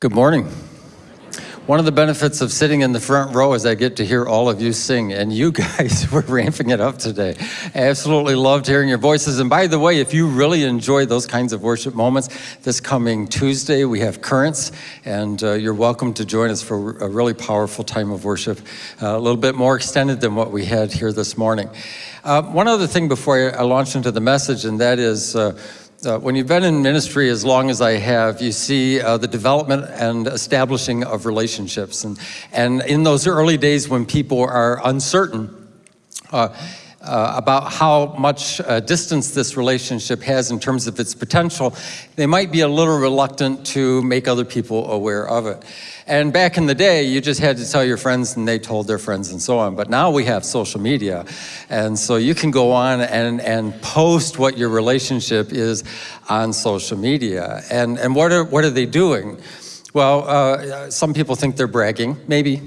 Good morning. One of the benefits of sitting in the front row is I get to hear all of you sing, and you guys were ramping it up today. I absolutely loved hearing your voices. And by the way, if you really enjoy those kinds of worship moments, this coming Tuesday we have Currents, and uh, you're welcome to join us for a really powerful time of worship, uh, a little bit more extended than what we had here this morning. Uh, one other thing before I launch into the message, and that is uh, when you've been in ministry as long as I have, you see uh, the development and establishing of relationships. And, and in those early days when people are uncertain, uh, uh, about how much uh, distance this relationship has in terms of its potential, they might be a little reluctant to make other people aware of it. And back in the day, you just had to tell your friends and they told their friends and so on. But now we have social media. And so you can go on and, and post what your relationship is on social media. And, and what, are, what are they doing? Well, uh, some people think they're bragging, maybe.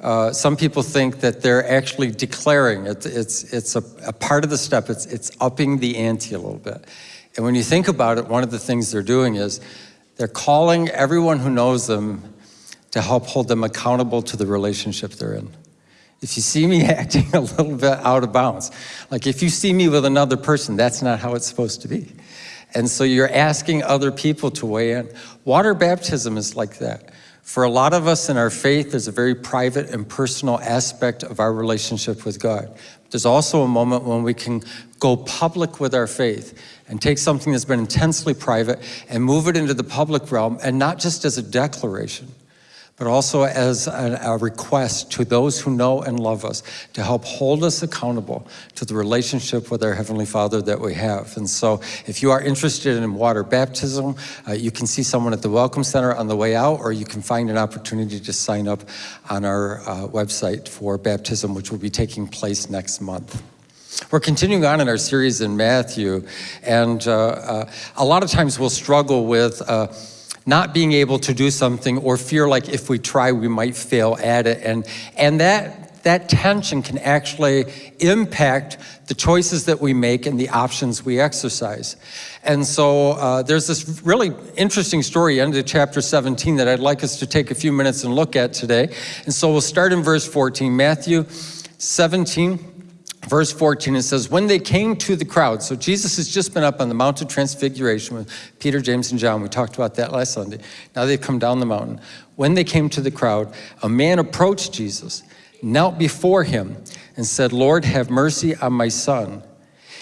Uh, some people think that they're actually declaring, it, it's, it's a, a part of the step, it's, it's upping the ante a little bit. And when you think about it, one of the things they're doing is they're calling everyone who knows them to help hold them accountable to the relationship they're in. If you see me acting a little bit out of bounds, like if you see me with another person, that's not how it's supposed to be. And so you're asking other people to weigh in. Water baptism is like that. For a lot of us in our faith, there's a very private and personal aspect of our relationship with God. There's also a moment when we can go public with our faith and take something that's been intensely private and move it into the public realm, and not just as a declaration, but also as a, a, request to those who know and love us to help hold us accountable to the relationship with our Heavenly Father that we have. And so if you are interested in water baptism, uh, you can see someone at the Welcome Center on the way out, or you can find an opportunity to sign up on our uh, website for baptism, which will be taking place next month. We're continuing on in our series in Matthew, and uh, uh a lot of times we'll struggle with uh, not being able to do something or fear like if we try, we might fail at it. And, and that, that tension can actually impact the choices that we make and the options we exercise. And so uh, there's this really interesting story of chapter 17 that I'd like us to take a few minutes and look at today. And so we'll start in verse 14, Matthew 17, verse 14, it says, when they came to the crowd, so Jesus has just been up on the Mount of Transfiguration with Peter, James, and John. We talked about that last Sunday. Now they've come down the mountain. When they came to the crowd, a man approached Jesus, knelt before him, and said, Lord, have mercy on my son.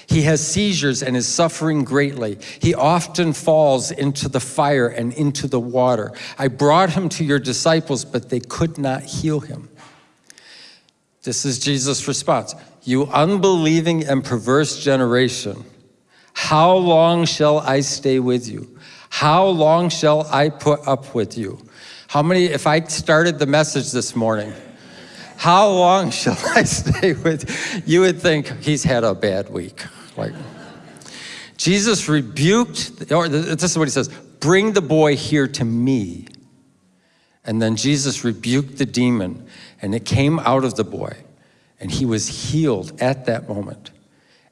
He has seizures and is suffering greatly. He often falls into the fire and into the water. I brought him to your disciples, but they could not heal him. This is Jesus' response. You unbelieving and perverse generation, how long shall I stay with you? How long shall I put up with you? How many, if I started the message this morning, how long shall I stay with you? You would think he's had a bad week. Like, Jesus rebuked, or this is what he says, bring the boy here to me. And then Jesus rebuked the demon and it came out of the boy and he was healed at that moment.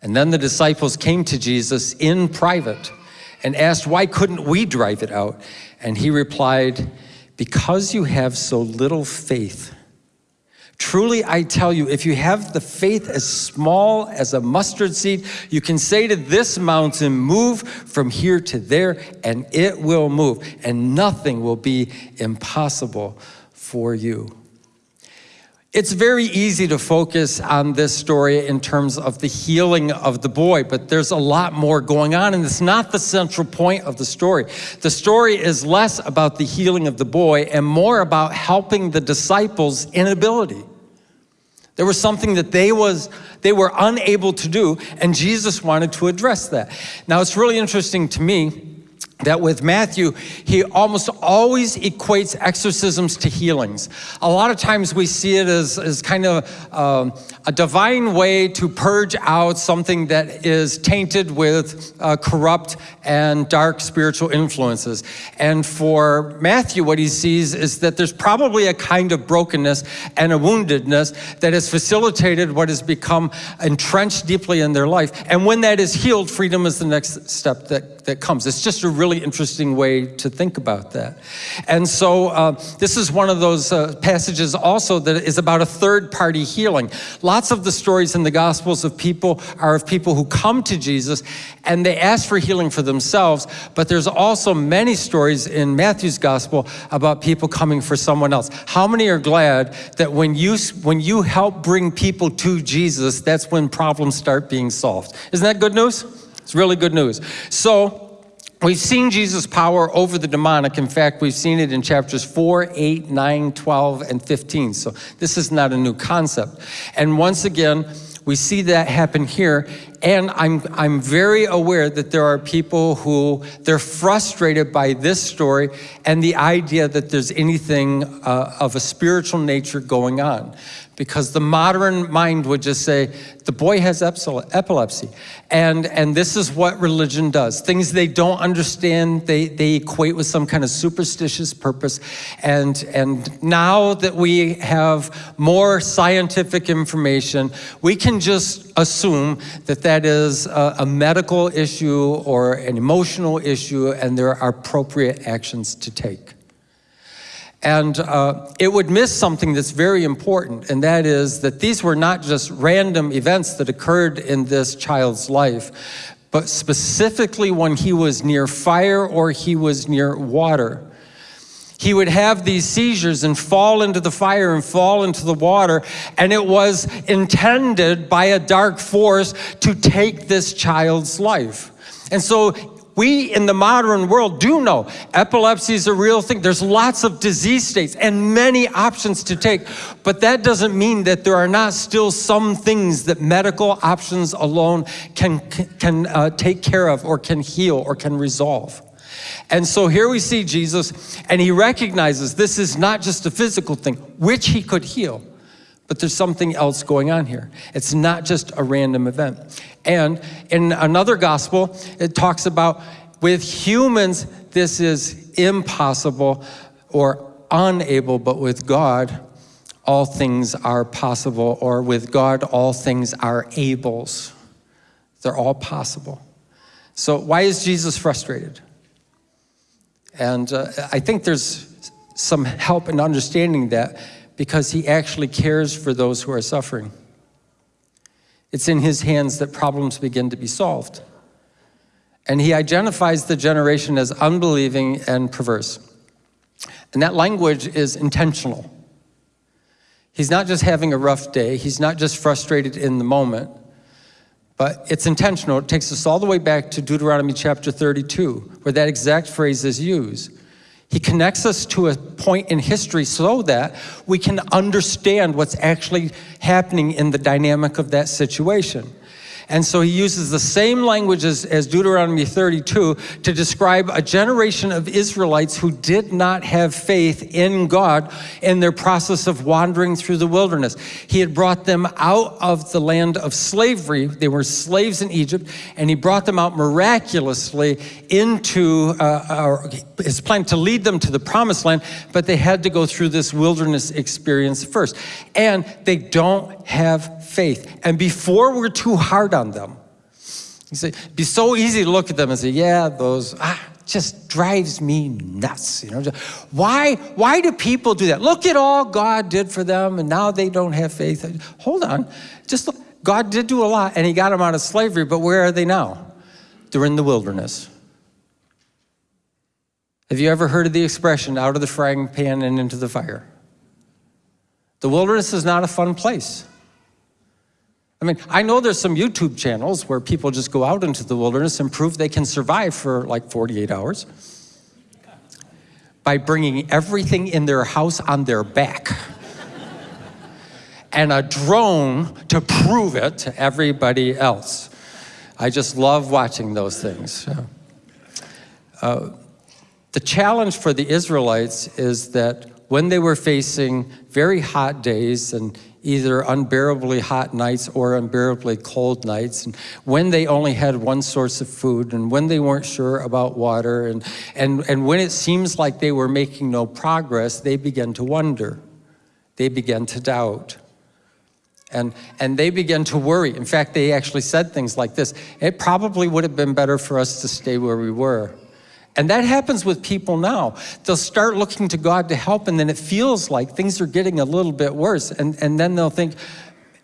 And then the disciples came to Jesus in private and asked, why couldn't we drive it out? And he replied, because you have so little faith. Truly, I tell you, if you have the faith as small as a mustard seed, you can say to this mountain, move from here to there, and it will move, and nothing will be impossible for you. It's very easy to focus on this story in terms of the healing of the boy, but there's a lot more going on, and it's not the central point of the story. The story is less about the healing of the boy and more about helping the disciples' inability. There was something that they, was, they were unable to do, and Jesus wanted to address that. Now, it's really interesting to me that with Matthew, he almost always equates exorcisms to healings. A lot of times we see it as, as kind of um, a divine way to purge out something that is tainted with uh, corrupt and dark spiritual influences. And for Matthew, what he sees is that there's probably a kind of brokenness and a woundedness that has facilitated what has become entrenched deeply in their life. And when that is healed, freedom is the next step that that, comes. It's just a really interesting way to think about that. And so uh, this is one of those uh, passages also that is about a third party healing. Lots of the stories in the Gospels of people are of people who come to Jesus and they ask for healing for themselves, but there's also many stories in Matthew's Gospel about people coming for someone else. How many are glad that when you, when you help bring people to Jesus, that's when problems start being solved? Isn't that good news? It's really good news. So, We've seen Jesus' power over the demonic. In fact, we've seen it in chapters 4, 8, 9, 12, and 15. So this is not a new concept. And once again, we see that happen here. And I'm, I'm very aware that there are people who, they're frustrated by this story and the idea that there's anything uh, of a spiritual nature going on because the modern mind would just say, the boy has epilepsy. And, and this is what religion does. Things they don't understand, they, they equate with some kind of superstitious purpose. And, and now that we have more scientific information, we can just assume that that is a, a medical issue or an emotional issue and there are appropriate actions to take. And uh, it would miss something that's very important, and that is that these were not just random events that occurred in this child's life, but specifically when he was near fire or he was near water. He would have these seizures and fall into the fire and fall into the water, and it was intended by a dark force to take this child's life. And so we in the modern world do know epilepsy is a real thing. There's lots of disease states and many options to take, but that doesn't mean that there are not still some things that medical options alone can, can uh, take care of or can heal or can resolve. And so here we see Jesus, and he recognizes this is not just a physical thing, which he could heal, but there's something else going on here. It's not just a random event. And in another gospel, it talks about with humans, this is impossible or unable, but with God, all things are possible, or with God, all things are ables. They're all possible. So why is Jesus frustrated? And uh, I think there's some help in understanding that because he actually cares for those who are suffering. It's in his hands that problems begin to be solved. And he identifies the generation as unbelieving and perverse. And that language is intentional. He's not just having a rough day, he's not just frustrated in the moment, but it's intentional. It takes us all the way back to Deuteronomy chapter 32, where that exact phrase is used. He connects us to a point in history so that we can understand what's actually happening in the dynamic of that situation. And so he uses the same language as, as, Deuteronomy 32 to describe a generation of Israelites who did not have faith in God in their process of wandering through the wilderness. He had brought them out of the land of slavery. They were slaves in Egypt, and he brought them out miraculously into uh, his plan to lead them to the promised land, but they had to go through this wilderness experience first. And they don't have faith. And before we're too hard on them, you say, it'd be so easy to look at them and say, yeah, those, ah, just drives me nuts. You know, why, why do people do that? Look at all God did for them and now they don't have faith. Hold on, just look. God did do a lot and he got them out of slavery, but where are they now? They're in the wilderness. Have you ever heard of the expression, out of the frying pan and into the fire? The wilderness is not a fun place. I mean, I know there's some YouTube channels where people just go out into the wilderness and prove they can survive for like 48 hours by bringing everything in their house on their back and a drone to prove it to everybody else. I just love watching those things. Uh, the challenge for the Israelites is that when they were facing very hot days and either unbearably hot nights or unbearably cold nights, and when they only had one source of food, and when they weren't sure about water, and, and, and when it seems like they were making no progress, they began to wonder. They began to doubt. And, and they began to worry. In fact, they actually said things like this It probably would have been better for us to stay where we were. And that happens with people now. They'll start looking to God to help, and then it feels like things are getting a little bit worse. And, and then they'll think,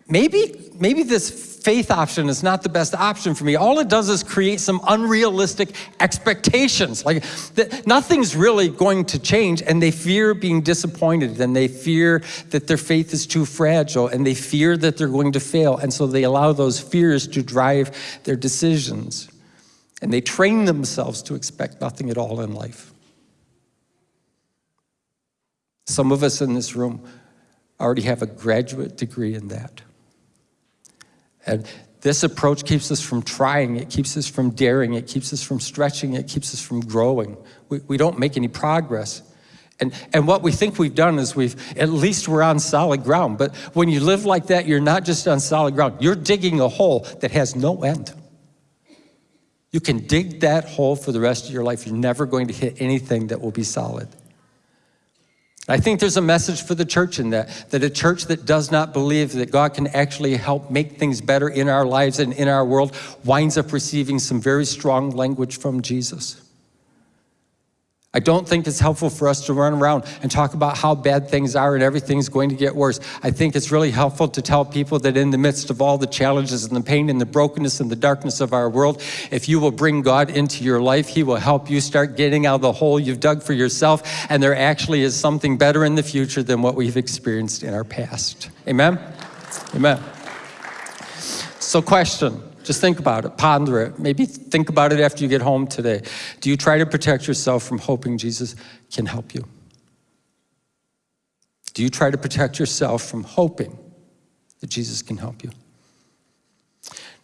maybe, maybe this faith option is not the best option for me. All it does is create some unrealistic expectations. Like that nothing's really going to change, and they fear being disappointed, and they fear that their faith is too fragile, and they fear that they're going to fail. And so they allow those fears to drive their decisions. And they train themselves to expect nothing at all in life. Some of us in this room already have a graduate degree in that. And this approach keeps us from trying, it keeps us from daring, it keeps us from stretching, it keeps us from growing. We, we don't make any progress. And, and what we think we've done is we've, at least we're on solid ground. But when you live like that, you're not just on solid ground, you're digging a hole that has no end. You can dig that hole for the rest of your life. You're never going to hit anything that will be solid. I think there's a message for the church in that, that a church that does not believe that God can actually help make things better in our lives and in our world winds up receiving some very strong language from Jesus. I don't think it's helpful for us to run around and talk about how bad things are and everything's going to get worse. I think it's really helpful to tell people that in the midst of all the challenges and the pain and the brokenness and the darkness of our world, if you will bring God into your life, He will help you start getting out of the hole you've dug for yourself. And there actually is something better in the future than what we've experienced in our past. Amen? Amen. So, question just think about it, ponder it. Maybe think about it after you get home today. Do you try to protect yourself from hoping Jesus can help you? Do you try to protect yourself from hoping that Jesus can help you?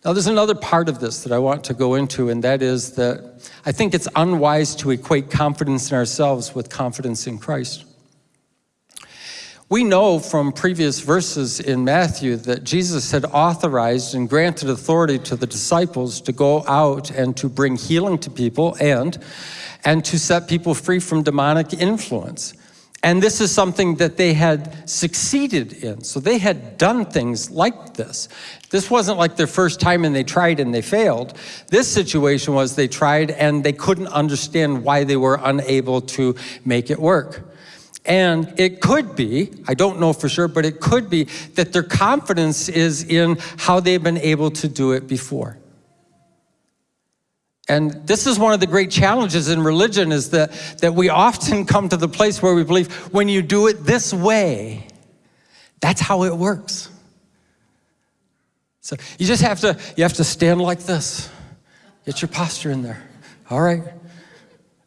Now, there's another part of this that I want to go into, and that is that I think it's unwise to equate confidence in ourselves with confidence in Christ. We know from previous verses in Matthew that Jesus had authorized and granted authority to the disciples to go out and to bring healing to people and, and to set people free from demonic influence. And this is something that they had succeeded in. So they had done things like this. This wasn't like their first time and they tried and they failed. This situation was they tried and they couldn't understand why they were unable to make it work. And it could be, I don't know for sure, but it could be that their confidence is in how they've been able to do it before. And this is one of the great challenges in religion is that, that we often come to the place where we believe when you do it this way, that's how it works. So you just have to, you have to stand like this. Get your posture in there. All right.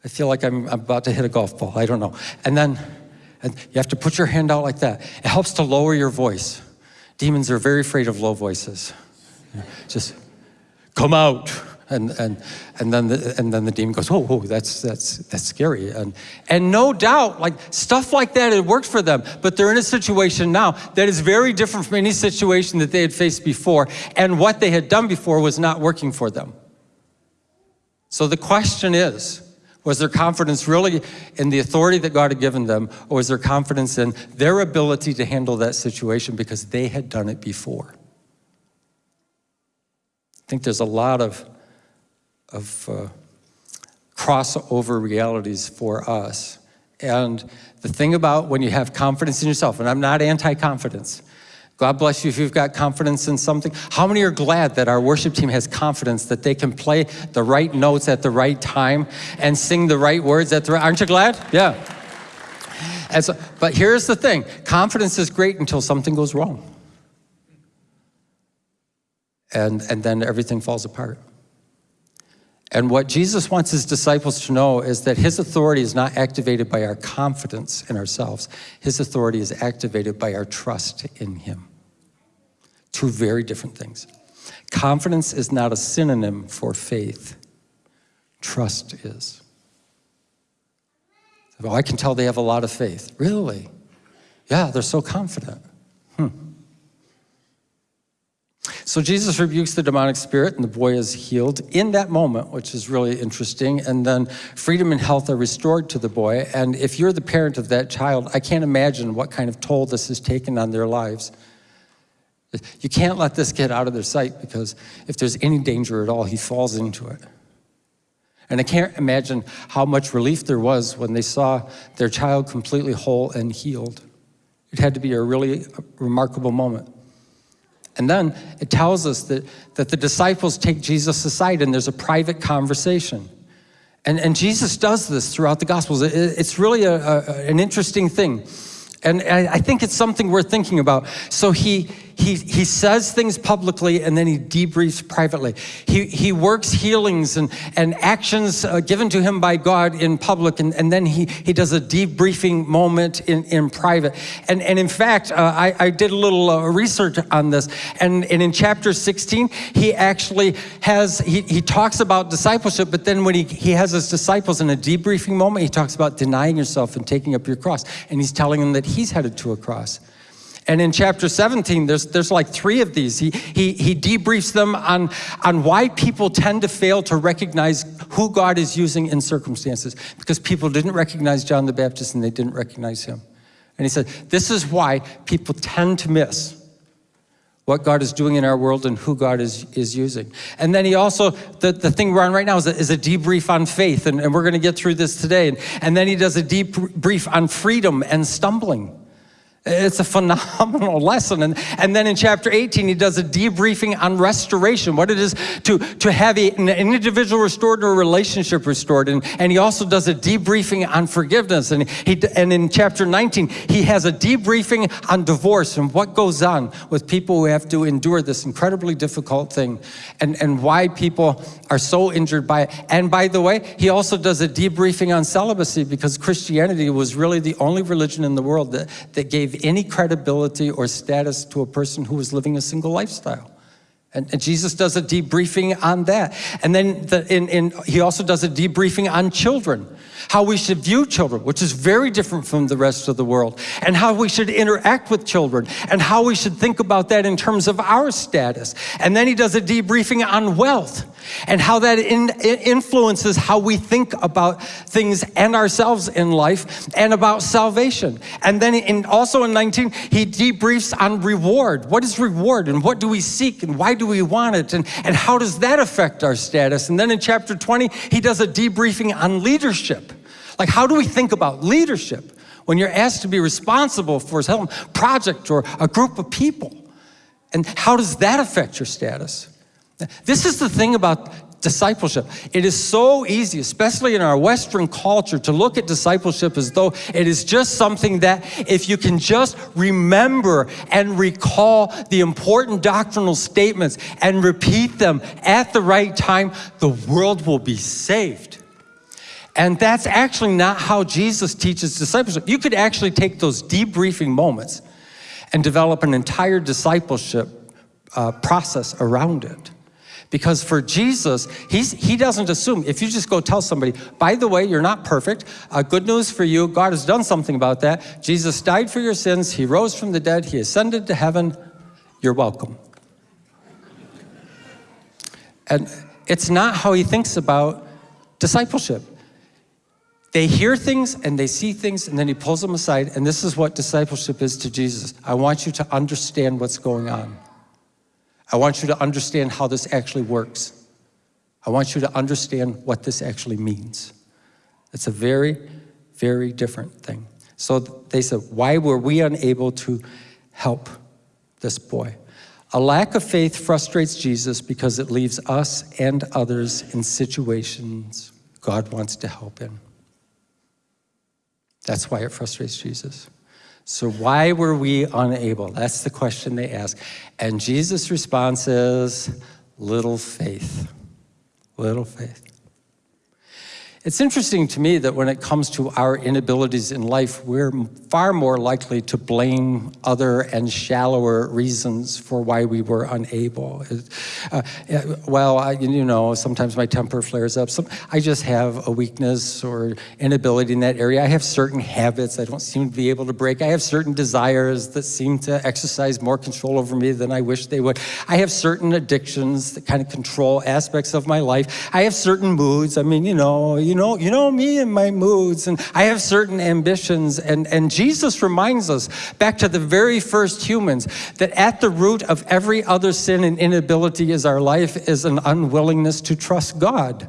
I feel like I'm, I'm about to hit a golf ball. I don't know. And then and you have to put your hand out like that. It helps to lower your voice. Demons are very afraid of low voices. Just come out. And, and, and, then the, and then the demon goes, oh, oh, that's, that's, that's scary. And, and no doubt, like stuff like that, it worked for them. But they're in a situation now that is very different from any situation that they had faced before. And what they had done before was not working for them. So the question is, was their confidence really in the authority that God had given them, or was their confidence in their ability to handle that situation because they had done it before? I think there's a lot of, of uh, crossover realities for us. And the thing about when you have confidence in yourself, and I'm not anti confidence, God bless you if you've got confidence in something. How many are glad that our worship team has confidence that they can play the right notes at the right time and sing the right words at the right, aren't you glad? Yeah. And so, but here's the thing, confidence is great until something goes wrong. And, and then everything falls apart. And what Jesus wants his disciples to know is that his authority is not activated by our confidence in ourselves. His authority is activated by our trust in him. Two very different things. Confidence is not a synonym for faith. Trust is. Oh, I can tell they have a lot of faith. Really? Yeah, they're so confident. Hmm. So Jesus rebukes the demonic spirit and the boy is healed in that moment, which is really interesting. And then freedom and health are restored to the boy. And if you're the parent of that child, I can't imagine what kind of toll this has taken on their lives. You can't let this get out of their sight because if there's any danger at all, he falls into it. And I can't imagine how much relief there was when they saw their child completely whole and healed. It had to be a really remarkable moment. And then it tells us that, that the disciples take Jesus aside and there's a private conversation. And, and Jesus does this throughout the Gospels. It, it's really a, a, an interesting thing. And I, I think it's something worth thinking about. So he, he, he says things publicly and then he debriefs privately. He, he works healings and, and actions uh, given to him by God in public, and, and then he, he does a debriefing moment in, in private. And, and in fact, uh, I, I did a little uh, research on this, and, and in chapter 16, he actually has, he, he talks about discipleship, but then when he, he has his disciples in a debriefing moment, he talks about denying yourself and taking up your cross, and he's telling them that he's headed to a cross. And in chapter 17, there's, there's like three of these. He, he, he debriefs them on, on why people tend to fail to recognize who God is using in circumstances, because people didn't recognize John the Baptist and they didn't recognize him. And he said, this is why people tend to miss what God is doing in our world and who God is, is using. And then he also, the, the thing we're on right now is a, is a debrief on faith, and, and we're going to get through this today. And, and then he does a debrief on freedom and stumbling. It's a phenomenal lesson. And, and then in chapter 18, he does a debriefing on restoration, what it is to, to have a, an individual restored or a relationship restored. And, and he also does a debriefing on forgiveness. And, he, and in chapter 19, he has a debriefing on divorce and what goes on with people who have to endure this incredibly difficult thing and, and why people are so injured by it. And by the way, he also does a debriefing on celibacy because Christianity was really the only religion in the world that, that gave any credibility or status to a person who was living a single lifestyle. And, and, Jesus does a debriefing on that. And then the, in, in, he also does a debriefing on children, how we should view children, which is very different from the rest of the world, and how we should interact with children, and how we should think about that in terms of our status. And then he does a debriefing on wealth and how that in, influences how we think about things and ourselves in life and about salvation. And then in, also in 19, he debriefs on reward. What is reward and what do we seek and why do we want it and, and how does that affect our status? And then in chapter 20, he does a debriefing on leadership. Like how do we think about leadership when you're asked to be responsible for some project or a group of people? And how does that affect your status? This is the thing about discipleship. It is so easy, especially in our Western culture, to look at discipleship as though it is just something that if you can just remember and recall the important doctrinal statements and repeat them at the right time, the world will be saved. And that's actually not how Jesus teaches discipleship. You could actually take those debriefing moments and develop an entire discipleship uh, process around it. Because for Jesus, he's, he doesn't assume, if you just go tell somebody, by the way, you're not perfect, uh, good news for you, God has done something about that. Jesus died for your sins, he rose from the dead, he ascended to heaven, you're welcome. And it's not how he thinks about discipleship. They hear things and they see things and then he pulls them aside and this is what discipleship is to Jesus. I want you to understand what's going on. I want you to understand how this actually works. I want you to understand what this actually means. It's a very, very different thing. So they said, why were we unable to help this boy? A lack of faith frustrates Jesus because it leaves us and others in situations God wants to help in. That's why it frustrates Jesus. So why were we unable? That's the question they ask. And Jesus' response is, little faith, little faith. It's interesting to me that when it comes to our inabilities in life, we're far more likely to blame other and shallower reasons for why we were unable. Uh, well, I, you know, sometimes my temper flares up. Some, I just have a weakness or inability in that area. I have certain habits I don't seem to be able to break. I have certain desires that seem to exercise more control over me than I wish they would. I have certain addictions that kind of control aspects of my life. I have certain moods. I mean, you know, you know, you know me and my moods, and I have certain ambitions. And, and Jesus reminds us back to the very first humans that at the root of every other sin and inability is our life is an unwillingness to trust God.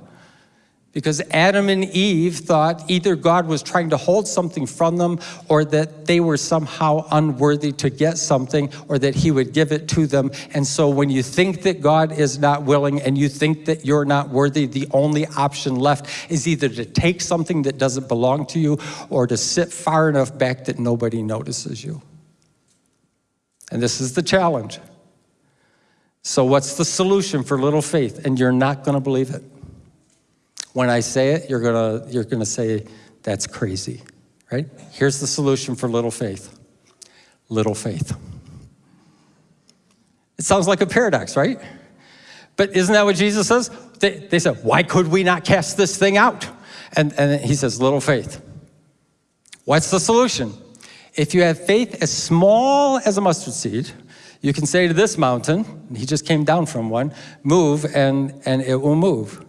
Because Adam and Eve thought either God was trying to hold something from them or that they were somehow unworthy to get something or that he would give it to them. And so when you think that God is not willing and you think that you're not worthy, the only option left is either to take something that doesn't belong to you or to sit far enough back that nobody notices you. And this is the challenge. So what's the solution for little faith? And you're not going to believe it. When I say it, you're gonna, you're gonna say, that's crazy, right? Here's the solution for little faith. Little faith. It sounds like a paradox, right? But isn't that what Jesus says? They, they said, why could we not cast this thing out? And, and he says, little faith. What's the solution? If you have faith as small as a mustard seed, you can say to this mountain, he just came down from one, move and, and it will move.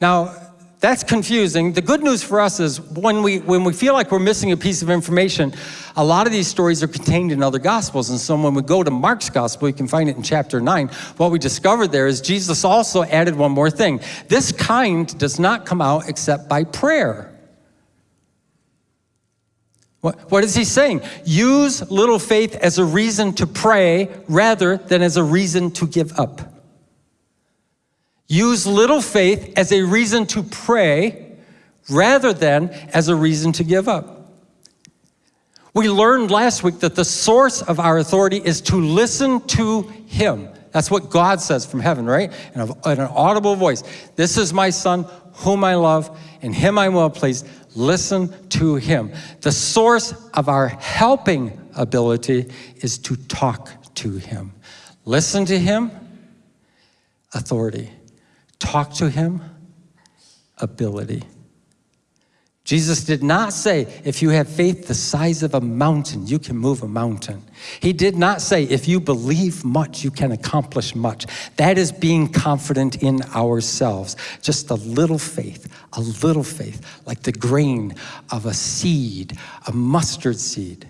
Now, that's confusing. The good news for us is when we, when we feel like we're missing a piece of information, a lot of these stories are contained in other gospels. And so when we go to Mark's gospel, you can find it in chapter 9. What we discovered there is Jesus also added one more thing. This kind does not come out except by prayer. What, what is he saying? Use little faith as a reason to pray rather than as a reason to give up. Use little faith as a reason to pray rather than as a reason to give up. We learned last week that the source of our authority is to listen to Him. That's what God says from heaven, right? In, in an audible voice. This is my Son, whom I love, in Him I will please. Listen to Him. The source of our helping ability is to talk to Him. Listen to Him, authority talk to him, ability. Jesus did not say, if you have faith the size of a mountain, you can move a mountain. He did not say, if you believe much, you can accomplish much. That is being confident in ourselves. Just a little faith, a little faith, like the grain of a seed, a mustard seed.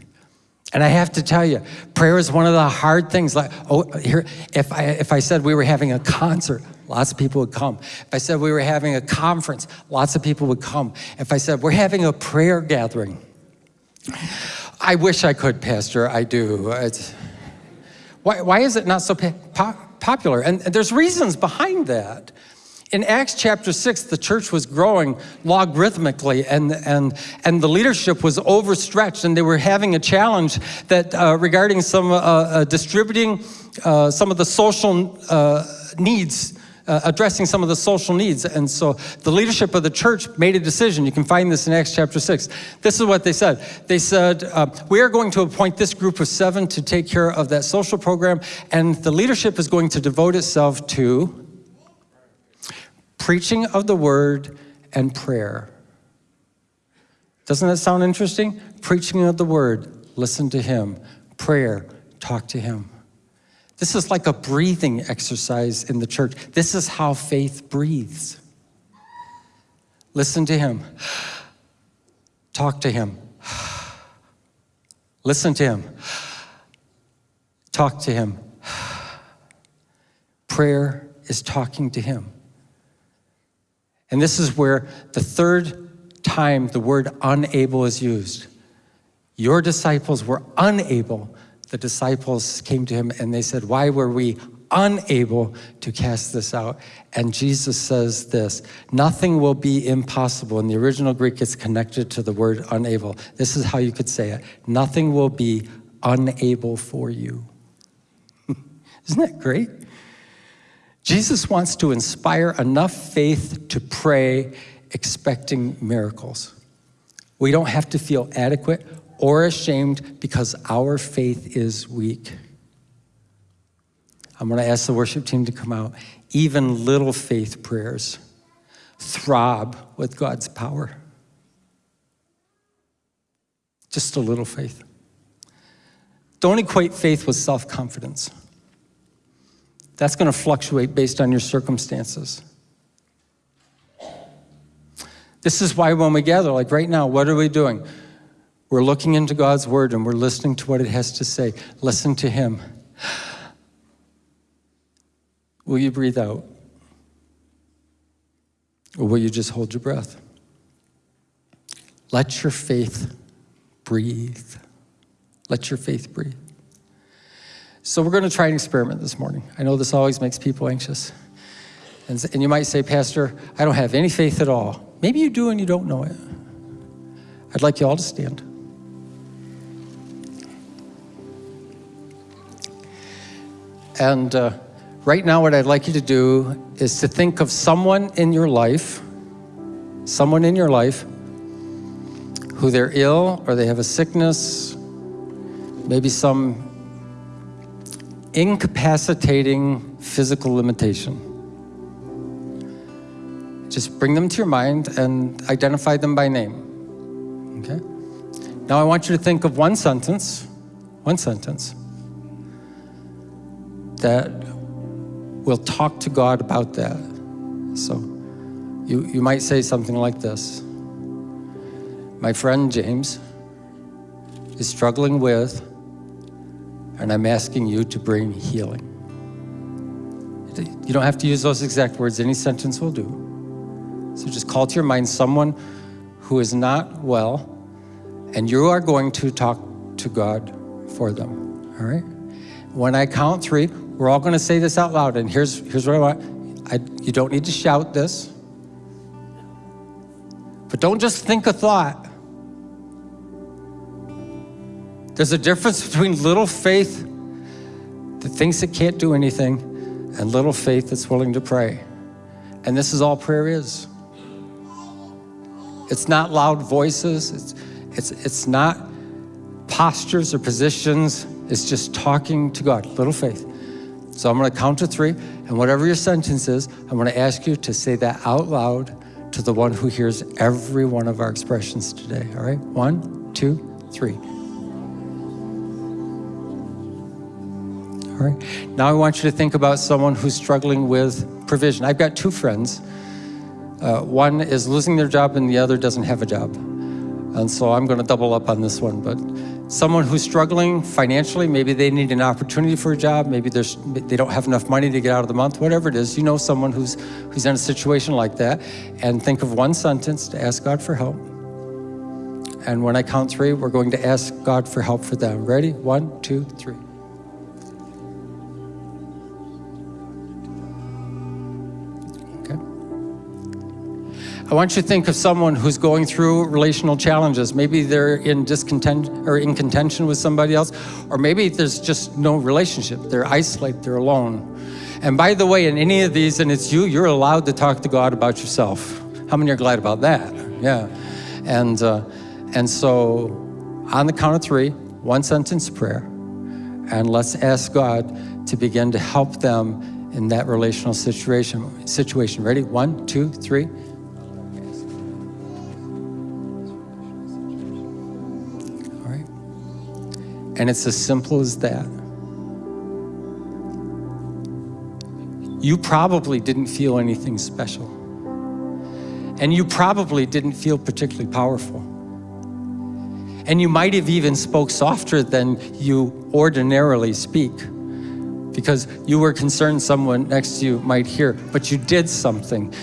And I have to tell you, prayer is one of the hard things. Like, oh, here, if I, if I said we were having a concert, lots of people would come. If I said we were having a conference, lots of people would come. If I said we're having a prayer gathering, I wish I could, Pastor, I do. It's, why, why is it not so po popular? And, and there's reasons behind that. In Acts chapter 6, the church was growing logarithmically and, and, and the leadership was overstretched and they were having a challenge that uh, regarding some uh, uh, distributing uh, some of the social uh, needs uh, addressing some of the social needs. And so the leadership of the church made a decision. You can find this in Acts chapter 6. This is what they said. They said, uh, we are going to appoint this group of seven to take care of that social program, and the leadership is going to devote itself to preaching of the word and prayer. Doesn't that sound interesting? Preaching of the word, listen to him. Prayer, talk to him. This is like a breathing exercise in the church. This is how faith breathes. Listen to him. Talk to him. Listen to him. Talk to him. Prayer is talking to him. And this is where the third time the word unable is used. Your disciples were unable the disciples came to him and they said, why were we unable to cast this out? And Jesus says this, nothing will be impossible. In the original Greek, it's connected to the word unable. This is how you could say it. Nothing will be unable for you. Isn't that great? Jesus wants to inspire enough faith to pray expecting miracles. We don't have to feel adequate or ashamed because our faith is weak. I'm going to ask the worship team to come out. Even little faith prayers throb with God's power. Just a little faith. Don't equate faith with self-confidence. That's going to fluctuate based on your circumstances. This is why when we gather, like right now, what are we doing? We're looking into God's word and we're listening to what it has to say. Listen to Him. Will you breathe out? Or will you just hold your breath? Let your faith breathe. Let your faith breathe. So we're going to try an experiment this morning. I know this always makes people anxious. And, and you might say, Pastor, I don't have any faith at all. Maybe you do and you don't know it. I'd like you all to stand. And uh, right now, what I'd like you to do is to think of someone in your life, someone in your life who they're ill or they have a sickness, maybe some incapacitating physical limitation. Just bring them to your mind and identify them by name. Okay? Now I want you to think of one sentence, one sentence that will talk to God about that. So you, you might say something like this My friend James is struggling with, and I'm asking you to bring healing. You don't have to use those exact words, any sentence will do. So just call to your mind someone who is not well, and you are going to talk to God for them. All right? When I count three, we're all going to say this out loud, and here's, here's what I want. I, you don't need to shout this, but don't just think a thought. There's a difference between little faith that thinks it can't do anything and little faith that's willing to pray. And this is all prayer is. It's not loud voices, it's, it's, it's not postures or positions, it's just talking to God, little faith. So I'm going to count to three, and whatever your sentence is, I'm going to ask you to say that out loud to the one who hears every one of our expressions today. All right? One, two, three. All right. Now I want you to think about someone who's struggling with provision. I've got two friends. Uh, one is losing their job, and the other doesn't have a job. And so I'm going to double up on this one. But someone who's struggling financially, maybe they need an opportunity for a job, maybe there's, they don't have enough money to get out of the month, whatever it is, you know someone who's, who's in a situation like that, and think of one sentence to ask God for help. And when I count three, we're going to ask God for help for them. Ready? One, two, three. I want you to think of someone who's going through relational challenges. Maybe they're in discontent or in contention with somebody else, or maybe there's just no relationship. They're isolated, they're alone. And by the way, in any of these, and it's you, you're allowed to talk to God about yourself. How many are glad about that? Yeah. And, uh, and so on the count of three, one sentence prayer, and let's ask God to begin to help them in that relational situation. Situation. Ready? One, two, three. And it's as simple as that. You probably didn't feel anything special. And you probably didn't feel particularly powerful. And you might have even spoke softer than you ordinarily speak because you were concerned someone next to you might hear, but you did something.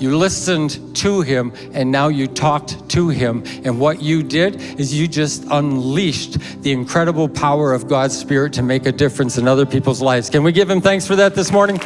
You listened to him and now you talked to him. And what you did is you just unleashed the incredible power of God's Spirit to make a difference in other people's lives. Can we give him thanks for that this morning?